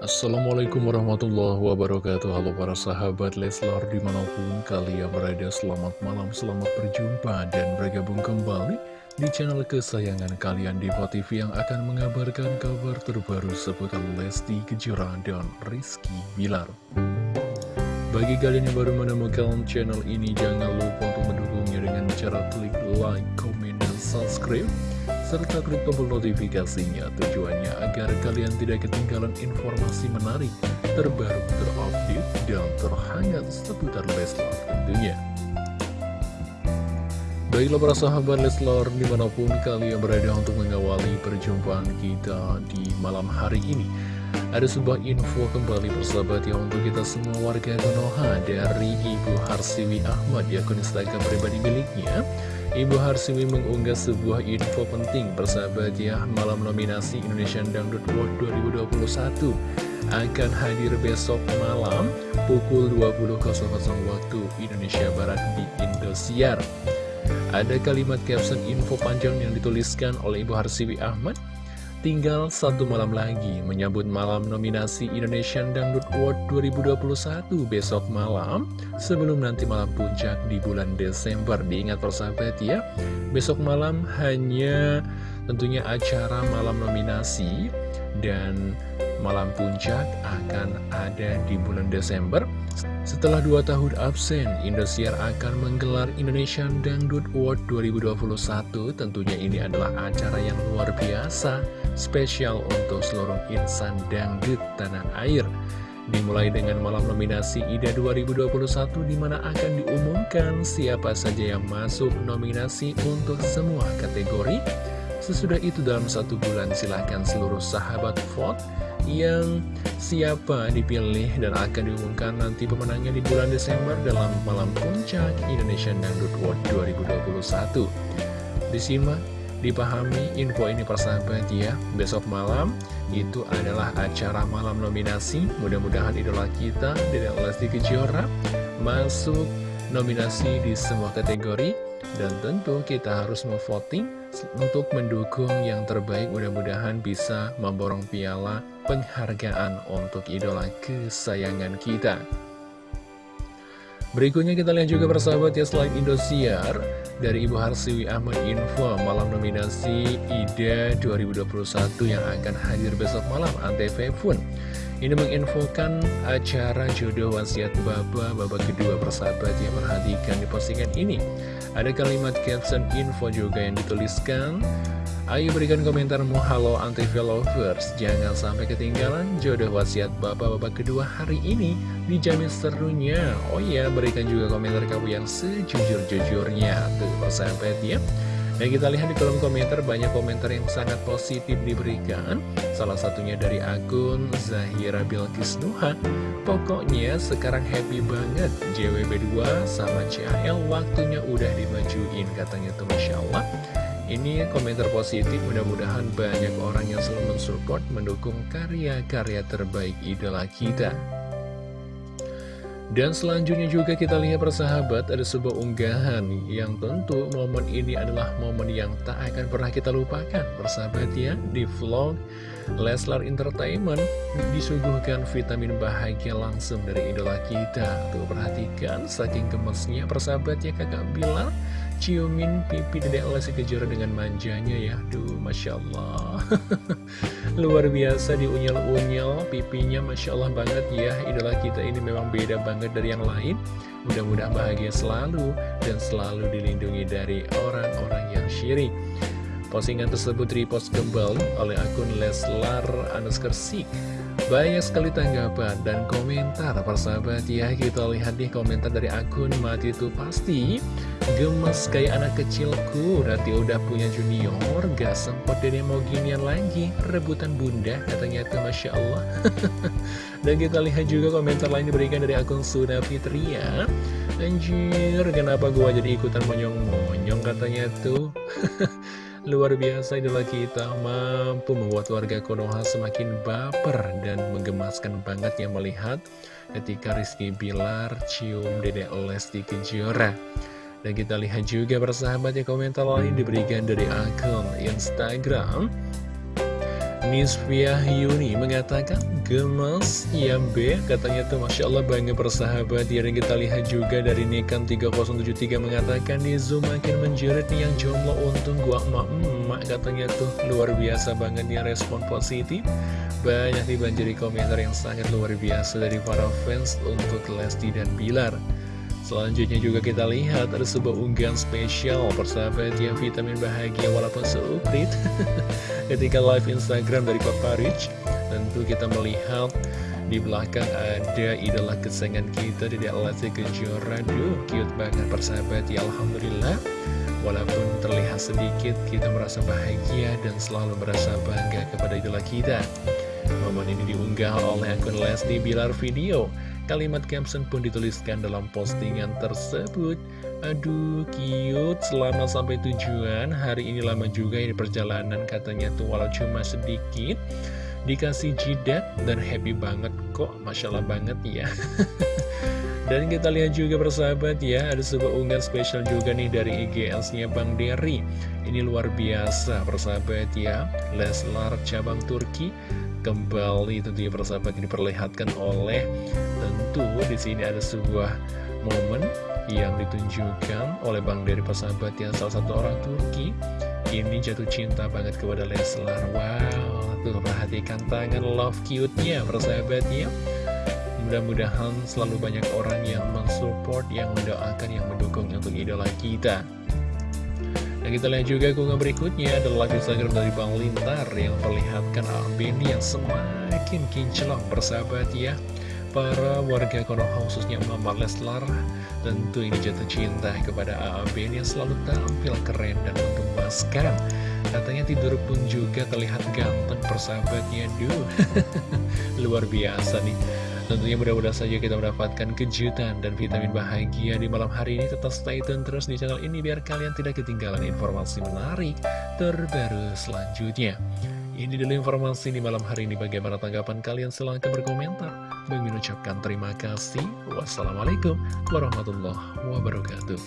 Assalamualaikum warahmatullahi wabarakatuh. Halo para sahabat Leslar di mana pun kalian berada Selamat malam, selamat berjumpa dan bergabung kembali Di channel kesayangan kalian Diva TV yang akan mengabarkan kabar terbaru seputar Lesti Kejora dan Rizky Bilar. Bagi kalian yang baru menemukan channel ini Jangan lupa untuk mendukungnya dengan cara klik like, comment, dan subscribe serta klik tombol notifikasinya tujuannya agar kalian tidak ketinggalan informasi menarik, terbaru, terupdate, dan terhangat seputar Leslar tentunya. Baiklah para sahabat Leslar di mana pun kalian berada untuk mengawali perjumpaan kita di malam hari ini. Ada sebuah info kembali persahabat ya untuk kita semua warga Konoha dari Ibu Harsiwi Ahmad di akun Instagram pribadi miliknya. Ibu Harsiwi mengunggah sebuah info penting persahabat ya malam nominasi Indonesian Dangdut World 2021 akan hadir besok malam pukul 20.00 waktu Indonesia Barat di Indosiar. Ada kalimat caption info panjang yang dituliskan oleh Ibu Harsiwi Ahmad Tinggal satu malam lagi menyambut malam nominasi Indonesian Dangdut Award 2021 besok malam. Sebelum nanti malam puncak di bulan Desember Diingat persahabat ya Besok malam hanya tentunya acara malam nominasi Dan malam puncak akan ada di bulan Desember setelah dua tahun absen, Indosiar akan menggelar Indonesian Dangdut Award 2021. Tentunya ini adalah acara yang luar biasa, spesial untuk seluruh insan dangdut tanah air. Dimulai dengan malam nominasi IDA 2021 di mana akan diumumkan siapa saja yang masuk nominasi untuk semua kategori. Sesudah itu dalam satu bulan silahkan seluruh sahabat vote yang siapa dipilih dan akan diumumkan nanti pemenangnya di bulan Desember dalam malam puncak Indonesian Dangdut World 2021. Disimak, dipahami info ini persahabat ya. Besok malam itu adalah acara malam nominasi. Mudah-mudahan idola kita, Dedek Lesti Kejora, masuk nominasi di semua kategori. Dan tentu kita harus memvoting untuk mendukung yang terbaik mudah-mudahan bisa memborong piala penghargaan untuk idola kesayangan kita. Berikutnya kita lihat juga persahabat ya selain Indosiar dari Ibu Harsiwi Ahmad Info malam nominasi IDA 2021 yang akan hadir besok malam Antv pun ini menginfokan acara jodoh wasiat Baba babak kedua persahabat yang perhatikan di postingan ini. Ada kalimat caption info juga yang dituliskan. Ayo berikan komentarmu Halo Antv Lovers Jangan sampai ketinggalan jodoh wasiat bapak-bapak kedua hari ini. Dijamin serunya. Oh iya berikan juga komentar kamu yang sejujur-jujurnya. Tuh persahabat ya dan kita lihat di kolom komentar banyak komentar yang sangat positif diberikan. Salah satunya dari akun Zahira Bilkis Nuha Pokoknya sekarang happy banget JWB2 sama CAL waktunya udah dimajuin katanya tuh Masya Allah. Ini komentar positif, mudah-mudahan banyak orang yang selalu mensupport, mendukung karya-karya terbaik idola kita. Dan selanjutnya juga kita lihat persahabat ada sebuah unggahan yang tentu momen ini adalah momen yang tak akan pernah kita lupakan. Persahabat ya di vlog Leslar Entertainment disuguhkan vitamin bahagia langsung dari idola kita. Tuh perhatikan saking gemesnya persahabat ya kakak Bilar ciumin pipi Dedek Lesti Kejora dengan manjanya ya. Duh Masya Allah. Luar biasa diunyel-unyel pipinya Masya Allah banget ya. Idola kita ini memang beda banget dari yang lain. Mudah-mudahan bahagia selalu dan selalu dilindungi dari orang-orang yang syirik. Postingan tersebut repost kembali oleh akun Leslar Anuskersik banyak sekali tanggapan dan komentar. Persahabat ya Kita lihat nih komentar dari akun Mati itu pasti. Gemes kayak anak kecilku Nanti udah punya junior Gak sempat dede mau ginian lagi. Rebutan bunda katanya tuh Masya Allah. Dan kita lihat juga komentar lain diberikan dari akun Suna Fitria Anjir kenapa gua jadi ikutan monyong-monyong katanya tuh Luar biasa idola kita mampu membuat warga Konoha semakin baper dan menggemaskan banget yang melihat ketika Rizky Bilar cium Dede Lesti Kejora. Dan kita lihat juga persahabat ya komentar lain diberikan dari akun Instagram Nisvia Yuni mengatakan gemes ya B katanya tuh Masya Allah bangga persahabat ya dan kita lihat juga dari Nikan 3073 mengatakan di Zoom makin menjerit nih yang jomblo untung gua emak-emak. Katanya tuh luar biasa banget ya respon positif. Banyak dibanjiri komentar yang sangat luar biasa dari para fans untuk Lesti dan Bilar Selanjutnya juga kita lihat ada sebuah unggahan spesial persahabat yang vitamin bahagia walaupun seuprit Ketika live Instagram dari Papa Rich Tentu kita melihat di belakang ada idola kesayangan kita di Lesti Kejora. Duh cute banget persahabat ya Alhamdulillah. Walaupun terlihat sedikit kita merasa bahagia dan selalu merasa bangga kepada idola kita. Momen ini diunggah oleh akun Lesti Bilar Video Kalimat caption pun dituliskan dalam postingan tersebut. Aduh, cute, selamat sampai tujuan. Hari ini lama juga ini perjalanan katanya tuh walau cuma sedikit. Dikasih jidat dan happy banget kok Masya Allah banget ya. Dan kita lihat juga persahabat ya Ada sebuah unggahan spesial juga nih dari IGS-nya Bang Derry. Ini luar biasa persahabat ya. Leslar cabang Turki kembali tentunya persahabat ini diperlihatkan oleh tentu di sini ada sebuah momen yang ditunjukkan oleh Bang dari persahabat yang salah satu orang Turki. Ini jatuh cinta banget kepada Leslar. Wow tuh perhatikan tangan love cute-nya persahabatnya. Mudah-mudahan selalu banyak orang yang mensupport yang mendoakan yang mendukung untuk idola kita dan kita lihat juga keunggahan berikutnya adalah live Instagram dari Bang Lintar yang memperlihatkan Beni yang semakin kinclong bersahabat ya. Para warga Konoha khususnya Mama Leslar tentu ini jatuh cinta kepada Beni yang selalu tampil keren dan menggemaskan. Katanya tidur pun juga terlihat ganteng persahabatnya, duh, luar biasa nih. Tentunya mudah-mudahan saja kita mendapatkan kejutan dan vitamin bahagia di malam hari ini. Tetap stay tune terus di channel ini biar kalian tidak ketinggalan informasi menarik terbaru selanjutnya. Ini dulu informasi di malam hari ini. Bagaimana tanggapan kalian? Silahkan berkomentar. Bagi mengucapkan terima kasih. Wassalamualaikum warahmatullahi wabarakatuh.